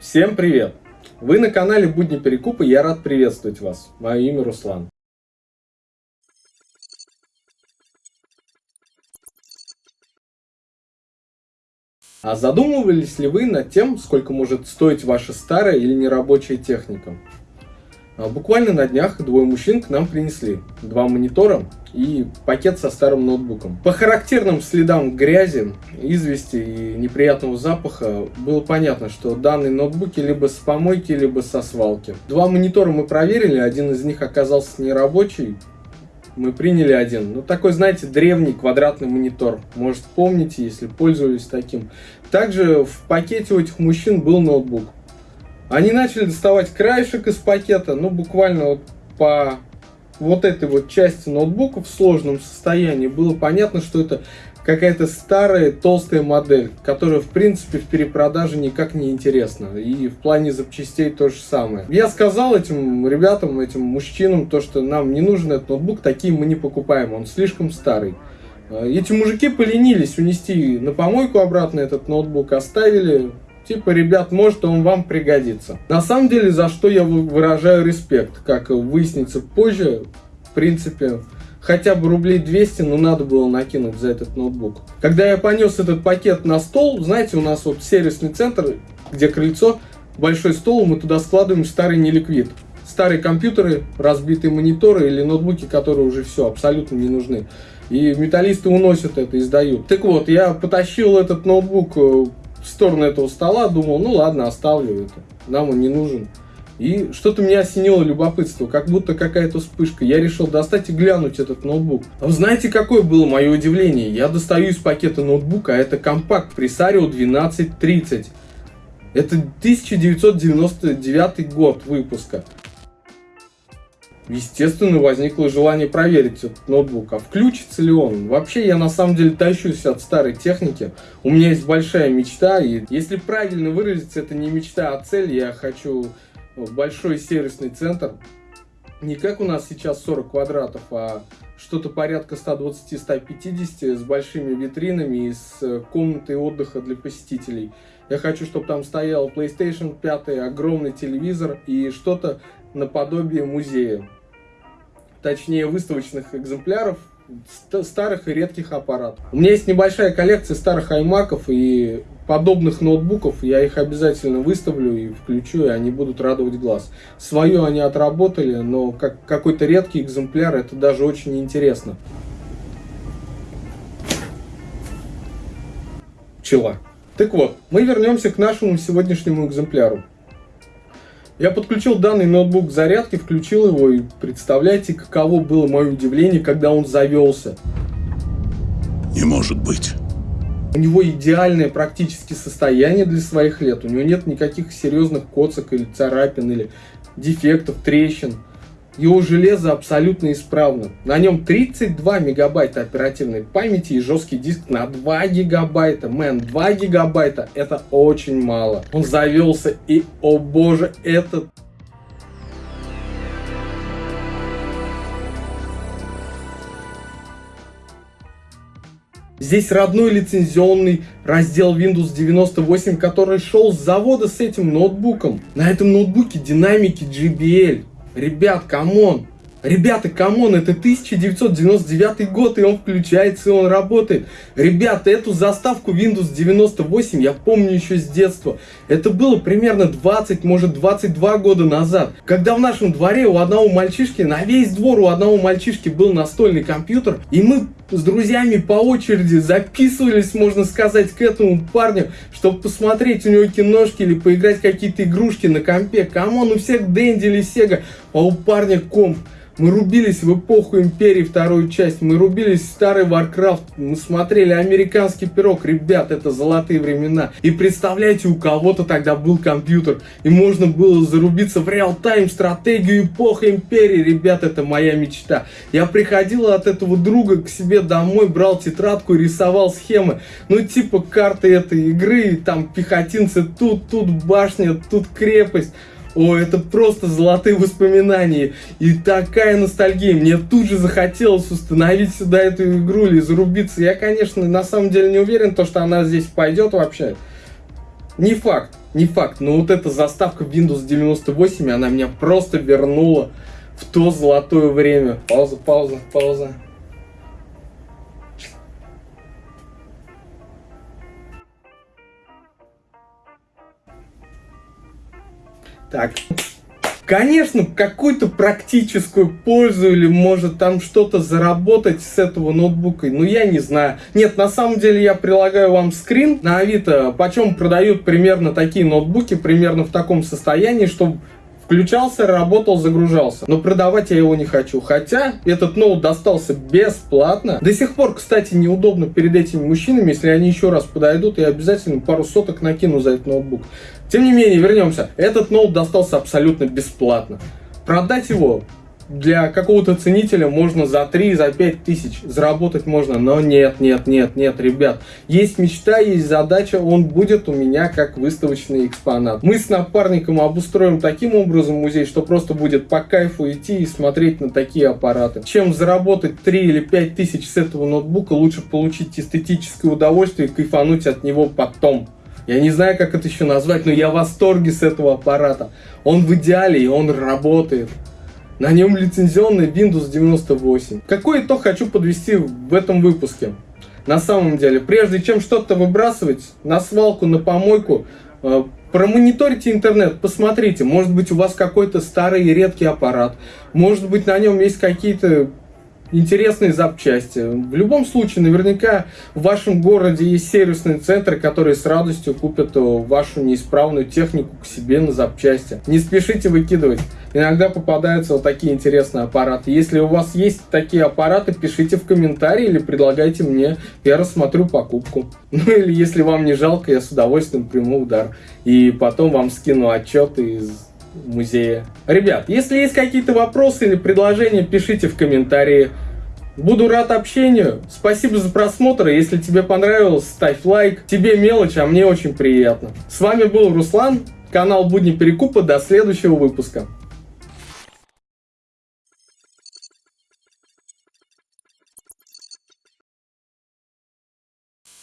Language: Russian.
Всем привет! Вы на канале Будни Перекупа, я рад приветствовать вас. Мое имя Руслан. А задумывались ли вы над тем, сколько может стоить ваша старая или нерабочая техника? А буквально на днях двое мужчин к нам принесли два монитора и пакет со старым ноутбуком. По характерным следам грязи, извести и неприятного запаха было понятно, что данные ноутбуки либо с помойки, либо со свалки. Два монитора мы проверили, один из них оказался нерабочий, мы приняли один. Ну, такой, знаете, древний квадратный монитор. Может, помните, если пользовались таким. Также в пакете у этих мужчин был ноутбук. Они начали доставать краешек из пакета, ну, буквально вот по вот этой вот части ноутбука в сложном состоянии было понятно, что это какая-то старая толстая модель, которая в принципе в перепродаже никак не интересна. И в плане запчастей то же самое. Я сказал этим ребятам, этим мужчинам, то что нам не нужен этот ноутбук, такие мы не покупаем, он слишком старый. Эти мужики поленились унести на помойку обратно этот ноутбук, оставили Типа, ребят, может он вам пригодится. На самом деле, за что я выражаю респект, как выяснится позже, в принципе, хотя бы рублей 200, но надо было накинуть за этот ноутбук. Когда я понес этот пакет на стол, знаете, у нас вот сервисный центр, где крыльцо, большой стол, мы туда складываем старый неликвид. Старые компьютеры, разбитые мониторы или ноутбуки, которые уже все, абсолютно не нужны. И металлисты уносят это и сдают. Так вот, я потащил этот ноутбук э, в сторону этого стола, думал, ну ладно, оставлю это, нам он не нужен. И что-то меня осенило любопытство, как будто какая-то вспышка. Я решил достать и глянуть этот ноутбук. А вы знаете, какое было мое удивление? Я достаю из пакета ноутбука, а это компакт Presario 1230. Это 1999 год выпуска естественно, возникло желание проверить этот ноутбук, а включится ли он. Вообще, я на самом деле тащусь от старой техники. У меня есть большая мечта, и если правильно выразиться, это не мечта, а цель. Я хочу большой сервисный центр. Не как у нас сейчас 40 квадратов, а что-то порядка 120-150 с большими витринами и с комнатой отдыха для посетителей. Я хочу, чтобы там стоял PlayStation 5, огромный телевизор и что-то наподобие музея точнее выставочных экземпляров старых и редких аппаратов. У меня есть небольшая коллекция старых аймаков и подобных ноутбуков. Я их обязательно выставлю и включу, и они будут радовать глаз. Свое они отработали, но как какой-то редкий экземпляр, это даже очень интересно. Пчела. Так вот, мы вернемся к нашему сегодняшнему экземпляру. Я подключил данный ноутбук к зарядке, включил его и представляете, каково было мое удивление, когда он завелся. Не может быть. У него идеальное практически состояние для своих лет. У него нет никаких серьезных коцок или царапин, или дефектов, трещин. Его железо абсолютно исправно. На нем 32 мегабайта оперативной памяти и жесткий диск на 2 гигабайта. Мэн, 2 гигабайта это очень мало. Он завелся и, о боже, этот Здесь родной лицензионный раздел Windows 98, который шел с завода с этим ноутбуком. На этом ноутбуке динамики JBL. Ребят, come on! Ребята, come on, это 1999 год, и он включается, и он работает. Ребята, эту заставку Windows 98 я помню еще с детства. Это было примерно 20, может 22 года назад. Когда в нашем дворе у одного мальчишки, на весь двор у одного мальчишки был настольный компьютер, и мы с друзьями по очереди записывались, можно сказать, к этому парню, чтобы посмотреть у него киношки или поиграть какие-то игрушки на компе. Come on, у всех Дэнди или Сега, а у парня комп. Мы рубились в эпоху Империи вторую часть, мы рубились в старый Warcraft, мы смотрели американский пирог. Ребят, это золотые времена. И представляете, у кого-то тогда был компьютер, и можно было зарубиться в реал-тайм стратегию эпохи Империи. Ребят, это моя мечта. Я приходил от этого друга к себе домой, брал тетрадку рисовал схемы. Ну, типа карты этой игры, там пехотинцы тут, тут башня, тут крепость. О, это просто золотые воспоминания. И такая ностальгия. Мне тут же захотелось установить сюда эту игру или зарубиться. Я, конечно, на самом деле не уверен, то, что она здесь пойдет вообще. Не факт, не факт, но вот эта заставка Windows 98, она меня просто вернула в то золотое время. Пауза, пауза, пауза. Так, Конечно, какую-то практическую пользу или может там что-то заработать с этого ноутбука, ну я не знаю. Нет, на самом деле я прилагаю вам скрин на Авито, почем продают примерно такие ноутбуки, примерно в таком состоянии, чтобы Включался, работал, загружался. Но продавать я его не хочу. Хотя этот ноут достался бесплатно. До сих пор, кстати, неудобно перед этими мужчинами. Если они еще раз подойдут, я обязательно пару соток накину за этот ноутбук. Тем не менее, вернемся. Этот ноут достался абсолютно бесплатно. Продать его для какого-то ценителя можно за 3, за 5 тысяч заработать можно, но нет, нет, нет, нет, ребят. Есть мечта, есть задача, он будет у меня как выставочный экспонат. Мы с напарником обустроим таким образом музей, что просто будет по кайфу идти и смотреть на такие аппараты. Чем заработать 3 или 5 тысяч с этого ноутбука, лучше получить эстетическое удовольствие и кайфануть от него потом. Я не знаю, как это еще назвать, но я в восторге с этого аппарата. Он в идеале, и он работает. На нем лицензионный Windows 98. Какой итог хочу подвести в этом выпуске? На самом деле, прежде чем что-то выбрасывать на свалку, на помойку, э, промониторите интернет, посмотрите, может быть у вас какой-то старый и редкий аппарат, может быть на нем есть какие-то интересные запчасти. В любом случае, наверняка в вашем городе есть сервисные центры, которые с радостью купят э, вашу неисправную технику к себе на запчасти. Не спешите выкидывать. Иногда попадаются вот такие интересные аппараты. Если у вас есть такие аппараты, пишите в комментарии или предлагайте мне, я рассмотрю покупку. Ну или если вам не жалко, я с удовольствием приму удар. И потом вам скину отчет из музея. Ребят, если есть какие-то вопросы или предложения, пишите в комментарии. Буду рад общению. Спасибо за просмотр. Если тебе понравилось, ставь лайк. Тебе мелочь, а мне очень приятно. С вами был Руслан, канал Будни Перекупа. До следующего выпуска.